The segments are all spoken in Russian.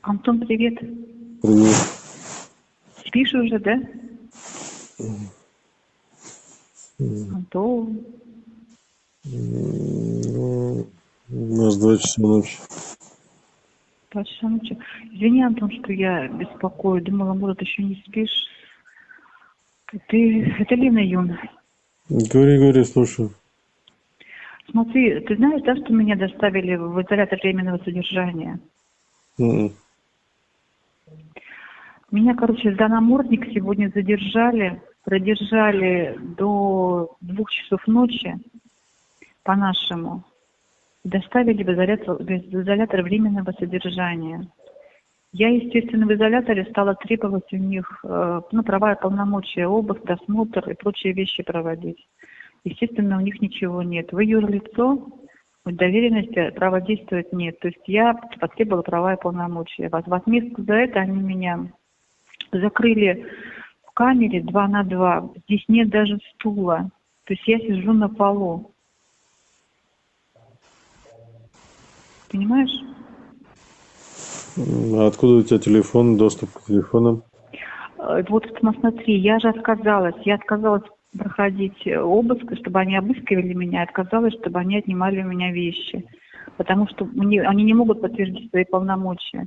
Антон, привет. привет. Спишь уже, да? Антон. Ну, у нас два часа ночи. Два часа ночи. Извини, Антон, что я беспокою. Думала, может, еще не спишь. Ты... Это Лена Юн. Говори, говори, слушаю. Смотри, ты знаешь, да, что меня доставили в изолятор временного содержания? М-м. Меня, короче, за намордник сегодня задержали, продержали до двух часов ночи по-нашему. Доставили в изолятор, в изолятор временного содержания. Я, естественно, в изоляторе стала требовать у них э, ну, права и полномочия, обыск, досмотр и прочие вещи проводить. Естественно, у них ничего нет. Вы юрлицо, доверенности права действовать нет. То есть я потребовала права и полномочия. В отместку за это они меня закрыли в камере два на два. Здесь нет даже стула. То есть я сижу на полу. Понимаешь? А откуда у тебя телефон, доступ к телефонам? Э, Вот смотри, я же отказалась. Я отказалась проходить обыск, чтобы они обыскивали меня, отказалась, чтобы они отнимали у меня вещи. Потому что мне, они не могут подтвердить свои полномочия.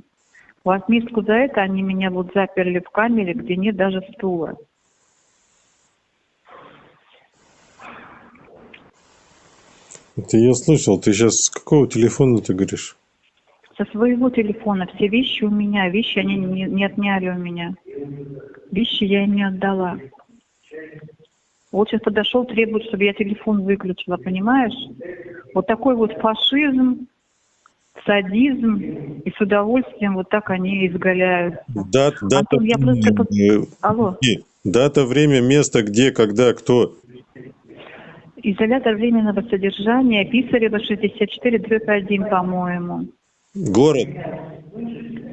В отместку за это они меня вот заперли в камере, где нет даже стула. Это я слышал. Ты сейчас с какого телефона ты говоришь? Со своего телефона все вещи у меня, вещи они не, не отняли у меня. Вещи я им не отдала. Вот сейчас подошел, требует, чтобы я телефон выключила, понимаешь? Вот такой вот фашизм, садизм, и с удовольствием вот так они изгаляются. Дат, дата, Антон, я просто... время, Алло. э, дата, время, место, где, когда, кто. Изолятор временного содержания, Писарева 64, дробь 1, по-моему. Город.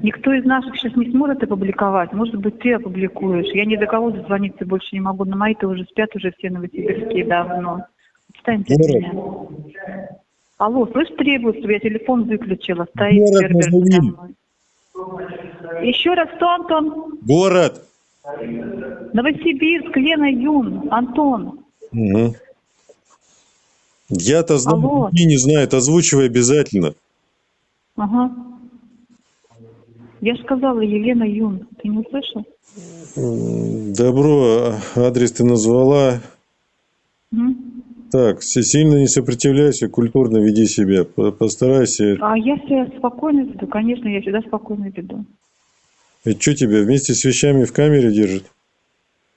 Никто из наших сейчас не сможет опубликовать. Может быть, ты опубликуешь. Я ни до кого дозвониться больше не могу. На мои-то уже спят уже все новосибирские давно. Отстаньте от меня. Алло, слышь, требует, чтобы я телефон выключила. Стоит Город сервер. Еще раз, кто, Антон? Город. Новосибирск, Лена Юн. Антон. Мгм. Я-то знаю, не знают. Озвучивай обязательно. Ага. Я же сказала, Елена Юн. Ты не услышал? Добро, а, адрес ты назвала. М? Так, си- сильно не сопротивляйся, культурно веди себя. По- Постарайся. А я себя спокойно веду. Конечно, я всегда спокойно веду. Это что тебя вместе с вещами в камере держит?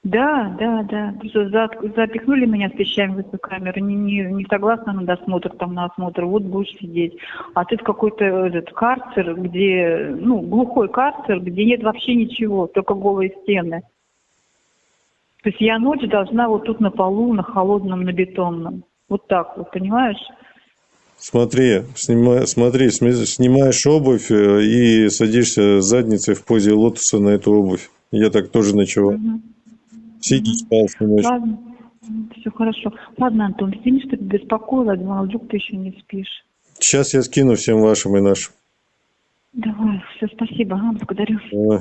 Да, да, да. Что за- запихнули меня с вещами в эту камеру. Не, не, не согласна на досмотр, там на осмотр. Вот будешь сидеть. А ты в какой-то этот карцер, где, ну, глухой карцер, где нет вообще ничего, только голые стены. То есть я ночь должна вот тут на полу, на холодном, на бетонном. Вот так вот, понимаешь? Смотри, снима- смотри, снимаешь обувь э, и садишься задницей в позе лотоса на эту обувь. Я так тоже ночевал. Мгм. Спал, снимаешь. Ладно, все хорошо. Ладно, Антон, извини, что ты беспокоила, думала, вдруг ты еще не спишь. Сейчас я скину всем вашим и нашим. Давай, все, спасибо, ага, благодарю. Давай.